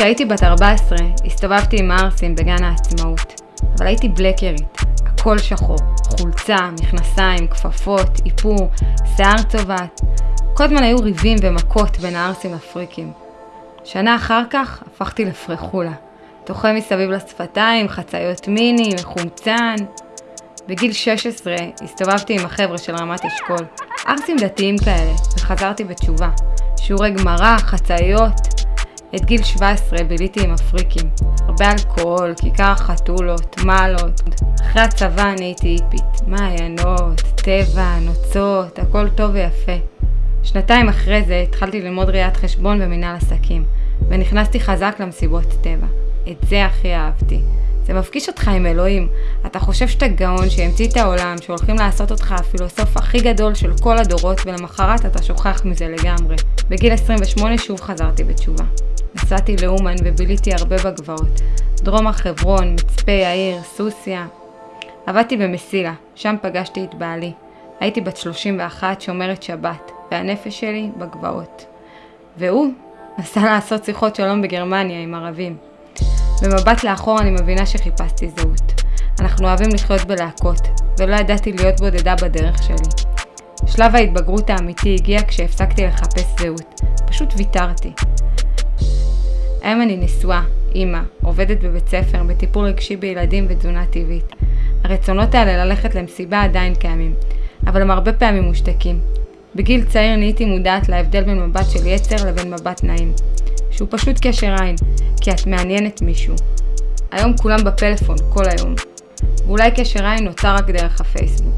כשהייתי בת 14, הסתובבתי עם הערסים בגן העצמאות, אבל הייתי בלקרית, הכל שחור, חולצה, מכנסיים, כפפות, איפור, שיער צובעת. כל הזמן היו ריבים ומכות בין הערסים לפריקים. שנה אחר כך הפכתי לפרחולה. דוחה מסביב לשפתיים, חצאיות מיני, מחומצן. בגיל 16 הסתובבתי עם החבר'ה של רמת אשכול, ערסים דתיים כאלה, וחזרתי בתשובה. שיעורי גמרא, חצאיות. את גיל 17 ביליתי עם הפריקים. הרבה אלכוהול, כיכר החתולות, מעלות. אחרי הצבא נהייתי היפית. מעיינות, טבע, נוצות, הכל טוב ויפה. שנתיים אחרי זה התחלתי ללמוד ראיית חשבון ומנהל עסקים, ונכנסתי חזק למסיבות טבע. את זה הכי אהבתי. זה מפגיש אותך עם אלוהים. אתה חושב שאתה גאון שהמציא את העולם, שהולכים לעשות אותך הפילוסוף הכי גדול של כל הדורות, ולמחרת אתה שוכח מזה לגמרי. בגיל 28 שוב חזרתי בתשובה. נסעתי לאומן וביליתי הרבה בגבעות. דרום החברון, מצפה יאיר, סוסיא. עבדתי במסילה, שם פגשתי את בעלי. הייתי בת 31 שומרת שבת, והנפש שלי בגבעות. והוא נסע לעשות שיחות שלום בגרמניה עם ערבים. במבט לאחור אני מבינה שחיפשתי זהות. אנחנו אוהבים לחיות בלהקות, ולא ידעתי להיות בודדה בדרך שלי. שלב ההתבגרות האמיתי הגיע כשהפסקתי לחפש זהות. פשוט ויתרתי. היום אני נשואה, אימא, עובדת בבית ספר, בטיפול רגשי בילדים ותזונה טבעית. הרצונות האלה ללכת למסיבה עדיין קיימים, אבל הם הרבה פעמים מושתקים. בגיל צעיר נהייתי מודעת להבדל בין מבט של יצר לבין מבט נעים. שהוא פשוט קשר עין, כי את מעניינת מישהו. היום כולם בפלאפון, כל היום. ואולי קשר עין נוצר רק דרך הפייסבוק.